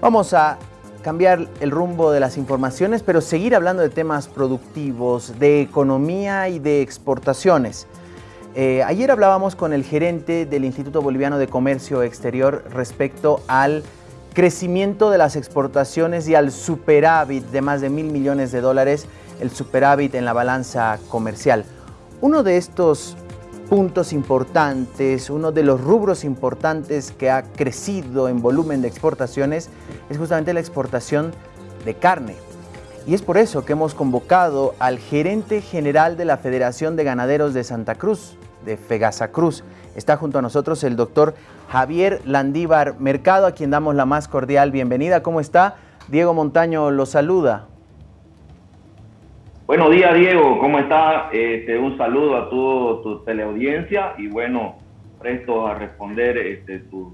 Vamos a cambiar el rumbo de las informaciones, pero seguir hablando de temas productivos, de economía y de exportaciones. Eh, ayer hablábamos con el gerente del Instituto Boliviano de Comercio Exterior respecto al crecimiento de las exportaciones y al superávit de más de mil millones de dólares, el superávit en la balanza comercial. Uno de estos puntos importantes, uno de los rubros importantes que ha crecido en volumen de exportaciones es justamente la exportación de carne. Y es por eso que hemos convocado al gerente general de la Federación de Ganaderos de Santa Cruz, de Fegasa Cruz. Está junto a nosotros el doctor Javier Landívar Mercado, a quien damos la más cordial bienvenida. ¿Cómo está? Diego Montaño lo saluda. Buenos días, Diego. ¿Cómo está? Este, un saludo a toda tu teleaudiencia y bueno, presto a responder este, tus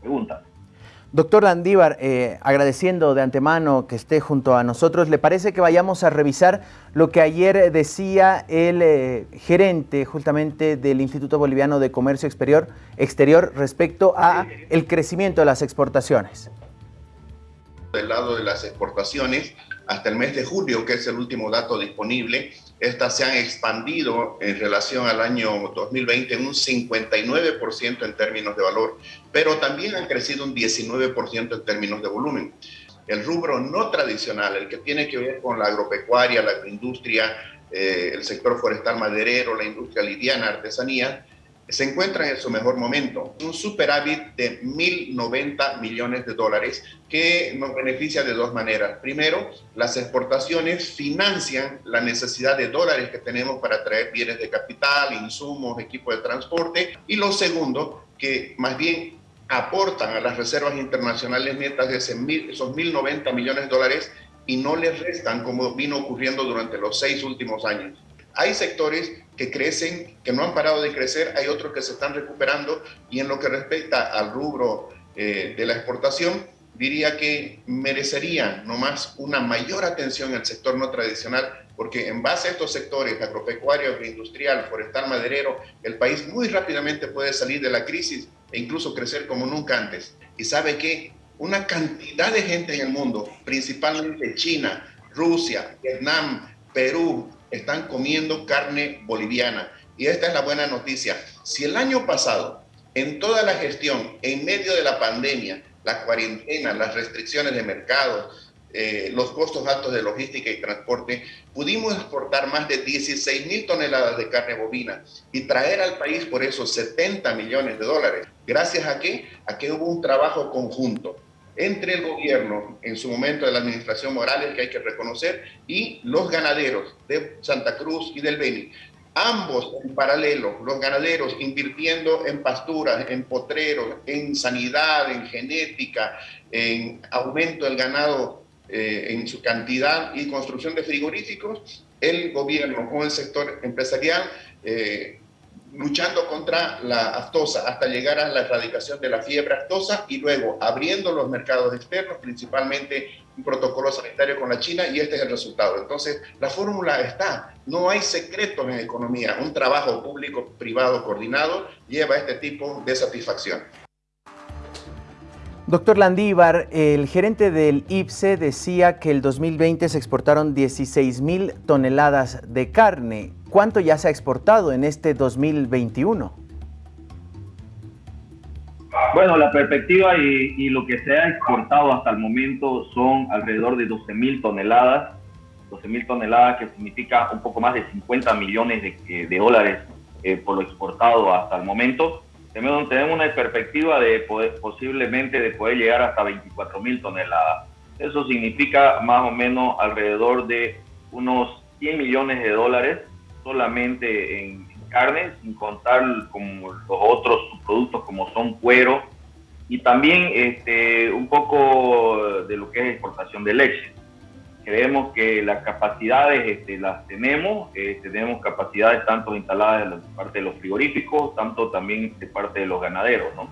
preguntas. Doctor Landívar, eh, agradeciendo de antemano que esté junto a nosotros, ¿le parece que vayamos a revisar lo que ayer decía el eh, gerente justamente del Instituto Boliviano de Comercio Exterior, exterior respecto a el crecimiento de las exportaciones? Del lado de las exportaciones, hasta el mes de julio, que es el último dato disponible, estas se han expandido en relación al año 2020 en un 59% en términos de valor, pero también han crecido un 19% en términos de volumen. El rubro no tradicional, el que tiene que ver con la agropecuaria, la agroindustria, eh, el sector forestal maderero, la industria liviana, artesanía, se encuentra en su mejor momento. Un superávit de 1.090 millones de dólares que nos beneficia de dos maneras. Primero, las exportaciones financian la necesidad de dólares que tenemos para traer bienes de capital, insumos, equipo de transporte. Y lo segundo, que más bien aportan a las reservas internacionales netas de esos 1.090 millones de dólares y no les restan como vino ocurriendo durante los seis últimos años. Hay sectores que crecen, que no han parado de crecer, hay otros que se están recuperando y en lo que respecta al rubro eh, de la exportación, diría que merecería nomás una mayor atención el sector no tradicional, porque en base a estos sectores, agropecuario, agroindustrial, forestal, maderero, el país muy rápidamente puede salir de la crisis e incluso crecer como nunca antes. Y sabe que una cantidad de gente en el mundo, principalmente China, Rusia, Vietnam, Perú, están comiendo carne boliviana. Y esta es la buena noticia. Si el año pasado, en toda la gestión, en medio de la pandemia, la cuarentena, las restricciones de mercado, eh, los costos altos de logística y transporte, pudimos exportar más de 16 mil toneladas de carne bovina y traer al país por eso 70 millones de dólares. ¿Gracias a qué? A que hubo un trabajo conjunto entre el gobierno, en su momento de la administración Morales, que hay que reconocer, y los ganaderos de Santa Cruz y del Beni. Ambos en paralelo, los ganaderos invirtiendo en pasturas, en potreros, en sanidad, en genética, en aumento del ganado eh, en su cantidad y construcción de frigoríficos, el gobierno con el sector empresarial eh, luchando contra la aftosa hasta llegar a la erradicación de la fiebre aftosa y luego abriendo los mercados externos, principalmente un protocolo sanitario con la China y este es el resultado. Entonces, la fórmula está, no hay secretos en economía, un trabajo público-privado coordinado lleva a este tipo de satisfacción. Doctor Landívar, el gerente del IPSE decía que el 2020 se exportaron 16 mil toneladas de carne. ¿Cuánto ya se ha exportado en este 2021? Bueno, la perspectiva y, lo que se ha exportado hasta el momento son alrededor de 12 mil toneladas. 12 mil toneladas que significa un poco más de 50 millones de, dólares eh, por lo exportado hasta el momento tenemos una perspectiva de posiblemente de poder llegar hasta 24 mil toneladas. Eso significa más o menos alrededor de unos 100 millones de dólares solamente en carne, sin contar como los otros productos como son cuero y también este, un poco de lo que es exportación de leche creemos que las capacidades este, las tenemos, eh, tenemos capacidades tanto instaladas de parte de los frigoríficos, tanto también de parte de los ganaderos. ¿no?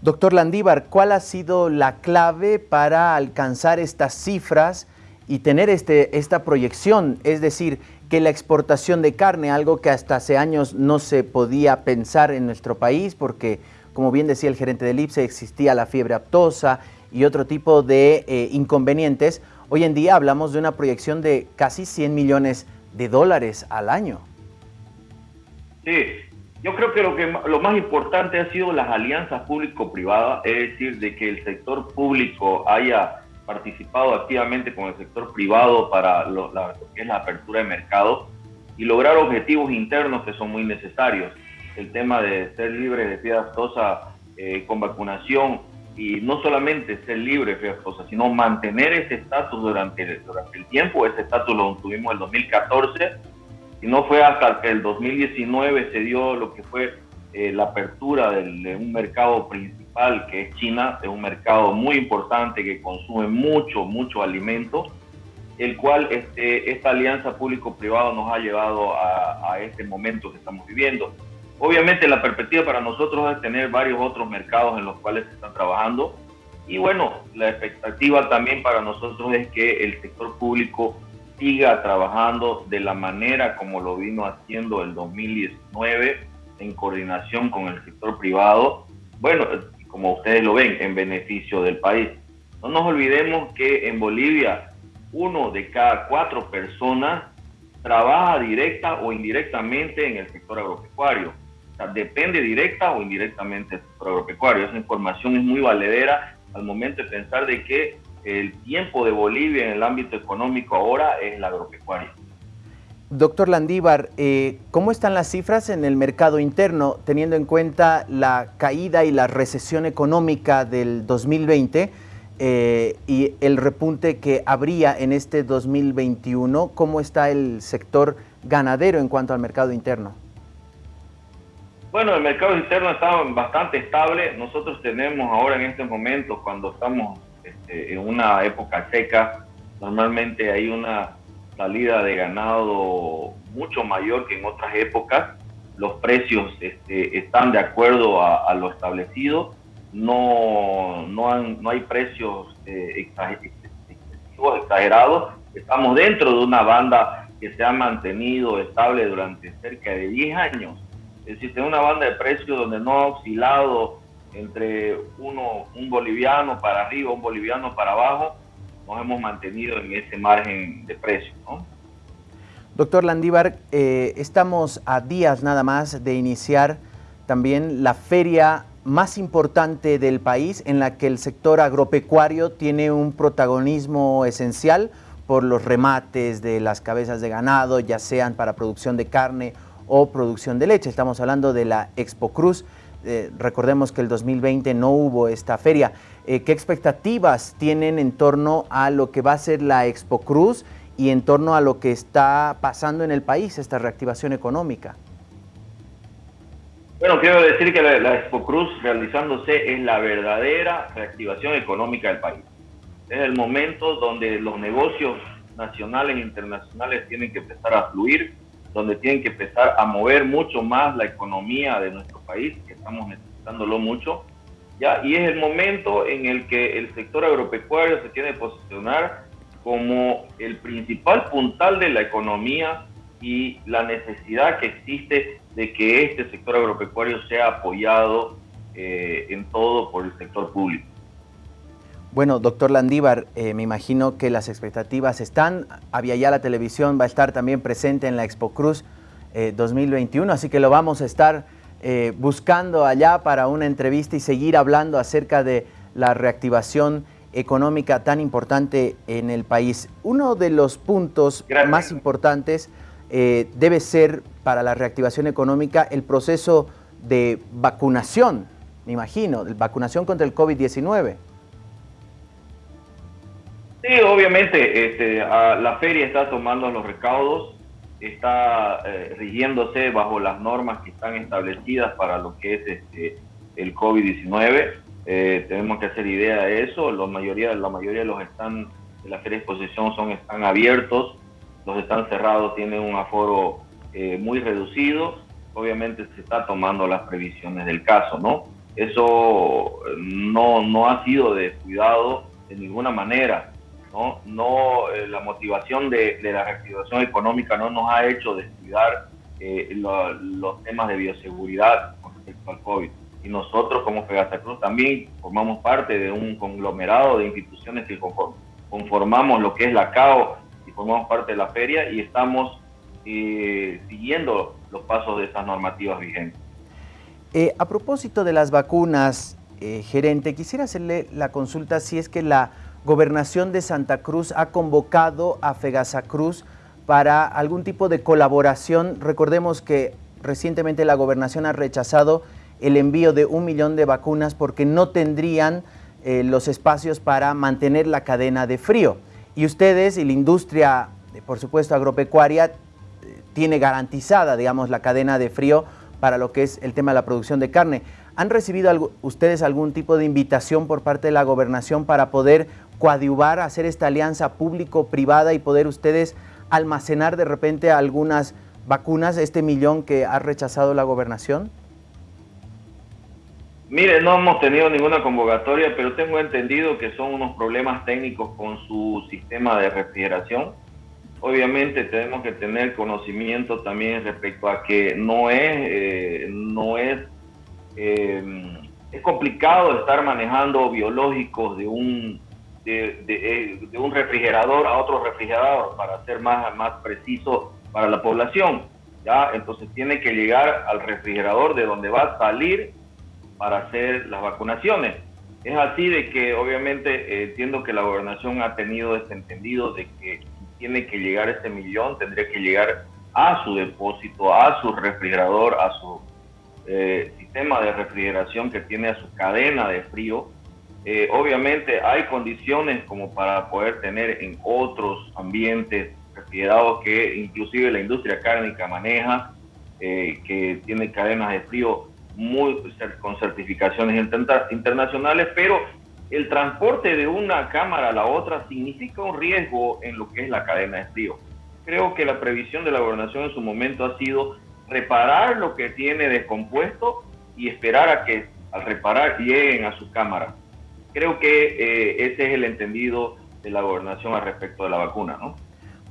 Doctor Landívar, ¿cuál ha sido la clave para alcanzar estas cifras y tener este, esta proyección? Es decir, que la exportación de carne, algo que hasta hace años no se podía pensar en nuestro país, porque como bien decía el gerente del IPSE, existía la fiebre aptosa, y otro tipo de eh, inconvenientes, hoy en día hablamos de una proyección de casi 100 millones de dólares al año. Sí, yo creo que lo, que lo más importante ha sido las alianzas público-privadas, es decir, de que el sector público haya participado activamente con el sector privado para lo, que es la apertura de mercado y lograr objetivos internos que son muy necesarios. El tema de ser libre de fiebre aftosa eh, con vacunación y no solamente ser libre fiebre aftosa, sino mantener ese estatus durante, durante el tiempo. Ese estatus lo tuvimos en el 2014 y no fue hasta que el 2019 se dio lo que fue eh, la apertura de un mercado principal que es China, es un mercado muy importante que consume mucho, mucho alimento, el cual este, esta alianza público-privado nos ha llevado a, este momento que estamos viviendo. Obviamente la perspectiva para nosotros es tener varios otros mercados en los cuales se están trabajando y bueno, la expectativa también para nosotros es que el sector público siga trabajando de la manera como lo vino haciendo el 2019 en coordinación con el sector privado, bueno, como ustedes lo ven, en beneficio del país. No nos olvidemos que en Bolivia uno de cada cuatro personas trabaja directa o indirectamente en el sector agropecuario. Depende directa o indirectamente del agropecuario. Esa información es muy valedera al momento de pensar de que el tiempo de Bolivia en el ámbito económico ahora es el agropecuario. Doctor Landívar, eh, ¿cómo están las cifras en el mercado interno teniendo en cuenta la caída y la recesión económica del 2020 eh, y el repunte que habría en este 2021? ¿Cómo está el sector ganadero en cuanto al mercado interno? Bueno, el mercado interno está bastante estable. Nosotros tenemos ahora en este momento, cuando estamos este, en una época seca, normalmente hay una salida de ganado mucho mayor que en otras épocas. Los precios este, están de acuerdo a, lo establecido. No, no, no hay precios eh, exagerados. Estamos dentro de una banda que se ha mantenido estable durante cerca de 10 años. Es decir, una banda de precios donde no ha oscilado entre uno, un boliviano para arriba, un boliviano para abajo, nos hemos mantenido en ese margen de precio. Doctor Landívar, eh, estamos a días nada más de iniciar también la feria más importante del país en la que el sector agropecuario tiene un protagonismo esencial por los remates de las cabezas de ganado, ya sean para producción de carne o producción de leche. Estamos hablando de la Expo Cruz. Eh, recordemos que el 2020 no hubo esta feria. Eh, ¿Qué expectativas tienen en torno a lo que va a ser la Expo Cruz y en torno a lo que está pasando en el país, esta reactivación económica? Bueno, quiero decir que la, la Expo Cruz realizándose es la verdadera reactivación económica del país. Es el momento donde los negocios nacionales e internacionales tienen que empezar a fluir, donde tienen que empezar a mover mucho más la economía de nuestro país, que estamos necesitándolo mucho, ¿ya? y es el momento en el que el sector agropecuario se tiene que posicionar como el principal puntal de la economía y la necesidad que existe de que este sector agropecuario sea apoyado eh, en todo por el sector público. Bueno, doctor Landívar, eh, me imagino que las expectativas están. Había ya la televisión, va a estar también presente en la Expo Cruz 2021, eh, así que lo vamos a estar eh, buscando allá para una entrevista y seguir hablando acerca de la reactivación económica tan importante en el país. Uno de los puntos más importantes debe ser para la reactivación económica el proceso de vacunación, me imagino, de vacunación contra el COVID-19. Sí, obviamente este, la feria está tomando los recaudos, está eh, rigiéndose bajo las normas que están establecidas para lo que es este, el COVID-19. Eh, tenemos que hacer idea de eso. La mayoría, la mayoría de los están de la feria de exposición son, están abiertos, los están cerrados tienen un aforo eh, muy reducido. Obviamente se está tomando las previsiones del caso, ¿no? Eso no, no ha sido descuidado de ninguna manera ¿no? no eh, la motivación de, la reactivación económica no nos ha hecho descuidar eh, los temas de bioseguridad con respecto al COVID. y nosotros como Fegasa Cruz también formamos parte de un conglomerado de instituciones que conformamos lo que es la CAO y formamos parte de la feria y estamos eh, siguiendo los pasos de esas normativas vigentes. A propósito de las vacunas, gerente, quisiera hacerle la consulta si es que la gobernación de Santa Cruz ha convocado a Fegasa Cruz para algún tipo de colaboración. Recordemos que recientemente la gobernación ha rechazado el envío de un millón de vacunas porque no tendrían eh, los espacios para mantener la cadena de frío. Y ustedes y la industria, por supuesto, agropecuaria, eh, tiene garantizada, digamos, la cadena de frío para lo que es el tema de la producción de carne. ¿Han recibido ustedes algún tipo de invitación por parte de la gobernación para poder coadyuvar, hacer esta alianza público-privada y poder ustedes almacenar de repente algunas vacunas, este millón que ha rechazado la gobernación? Mire, no hemos tenido ninguna convocatoria, pero tengo entendido que son unos problemas técnicos con su sistema de refrigeración. Obviamente tenemos que tener conocimiento también respecto a que no es, eh, no es, eh, es complicado estar manejando biológicos de un, de, de, un refrigerador a otro refrigerador, para ser más, más preciso para la población. ¿ya? Entonces tiene que llegar al refrigerador de donde va a salir para hacer las vacunaciones. Es así de que obviamente eh, entiendo que la gobernación ha tenido este entendido de que tiene que llegar ese millón, tendría que llegar a su depósito, a su refrigerador, a su eh, sistema de refrigeración que tiene a su cadena de frío. Eh, obviamente hay condiciones como para poder tener en otros ambientes refrigerados que inclusive la industria cárnica maneja, que tiene cadenas de frío muy, con certificaciones internacionales, pero el transporte de una cámara a la otra significa un riesgo en lo que es la cadena de frío. Creo que la previsión de la gobernación en su momento ha sido reparar lo que tiene descompuesto y esperar a que al reparar lleguen a su cámara. Creo que eh, ese es el entendido de la gobernación al respecto de la vacuna, ¿no?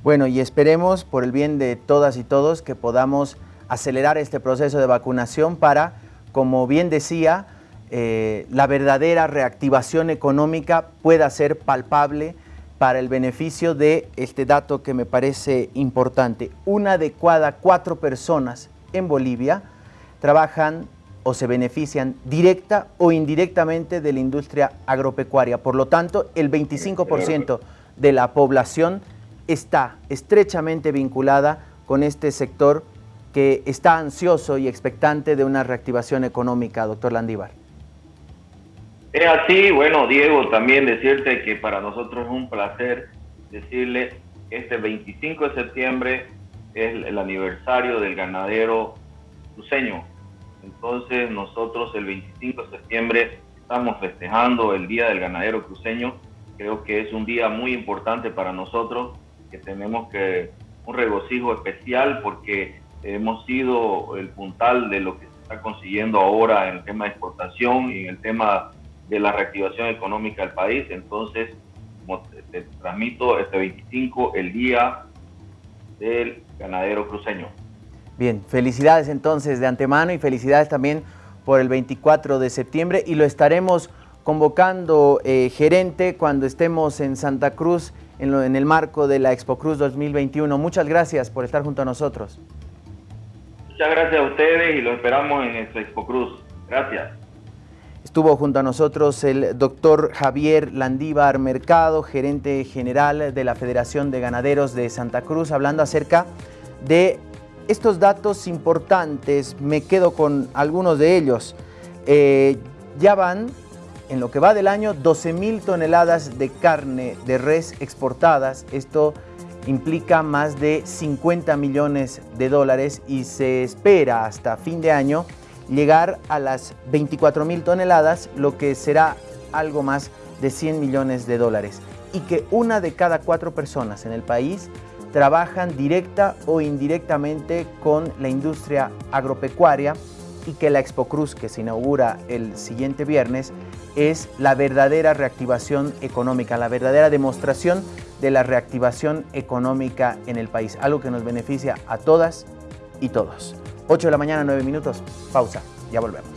Bueno, y esperemos por el bien de todas y todos que podamos acelerar este proceso de vacunación para como bien decía, eh, la verdadera reactivación económica pueda ser palpable para el beneficio de este dato que me parece importante. Una de cada cuatro personas en Bolivia trabajan o se benefician directa o indirectamente de la industria agropecuaria. Por lo tanto, el 25% de la población está estrechamente vinculada con este sector que está ansioso y expectante de una reactivación económica, doctor Landívar. Es así, bueno, Diego, también decirte que para nosotros es un placer decirle, este 25 de septiembre es el aniversario del ganadero cruceño. Entonces nosotros el 25 de septiembre estamos festejando el Día del Ganadero Cruceño. Creo que es un día muy importante para nosotros, que tenemos que un regocijo especial porque hemos sido el puntal de lo que se está consiguiendo ahora en el tema de exportación y en el tema de la reactivación económica del país. Entonces, como te, transmito, este 25, el día del ganadero cruceño. Bien, felicidades entonces de antemano y felicidades también por el 24 de septiembre y lo estaremos convocando eh, gerente cuando estemos en Santa Cruz en, en el marco de la Expo Cruz 2021. Muchas gracias por estar junto a nosotros. Muchas gracias a ustedes y lo esperamos en Expo Cruz. Gracias. Estuvo junto a nosotros el doctor Javier Landívar Mercado, gerente general de la Federación de Ganaderos de Santa Cruz, hablando acerca de estos datos importantes. Me quedo con algunos de ellos. Eh, ya van, en lo que va del año, 12 mil toneladas de carne de res exportadas. Esto implica más de 50 millones de dólares y se espera hasta fin de año llegar a las 24 mil toneladas, lo que será algo más de 100 millones de dólares. Y que una de cada cuatro personas en el país trabajan directa o indirectamente con la industria agropecuaria y que la Expo Cruz, que se inaugura el siguiente viernes, es la verdadera reactivación económica, la verdadera demostración de la reactivación económica en el país, algo que nos beneficia a todas y todos. 8 de la mañana, 9 minutos, pausa, ya volvemos.